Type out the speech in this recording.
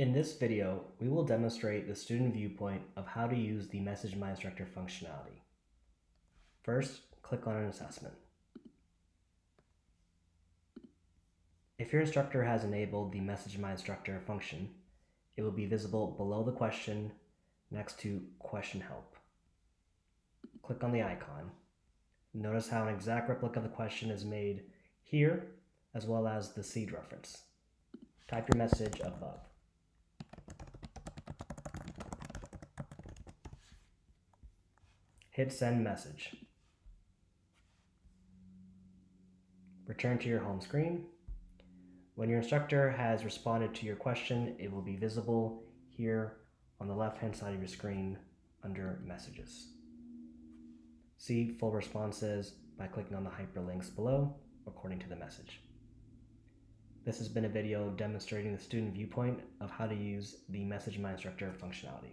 In this video, we will demonstrate the student viewpoint of how to use the Message My Instructor functionality. First, click on an assessment. If your instructor has enabled the Message My Instructor function, it will be visible below the question next to Question Help. Click on the icon. Notice how an exact replica of the question is made here, as well as the seed reference. Type your message above. Hit send message. Return to your home screen. When your instructor has responded to your question, it will be visible here on the left hand side of your screen under messages. See full responses by clicking on the hyperlinks below according to the message. This has been a video demonstrating the student viewpoint of how to use the Message My Instructor functionality.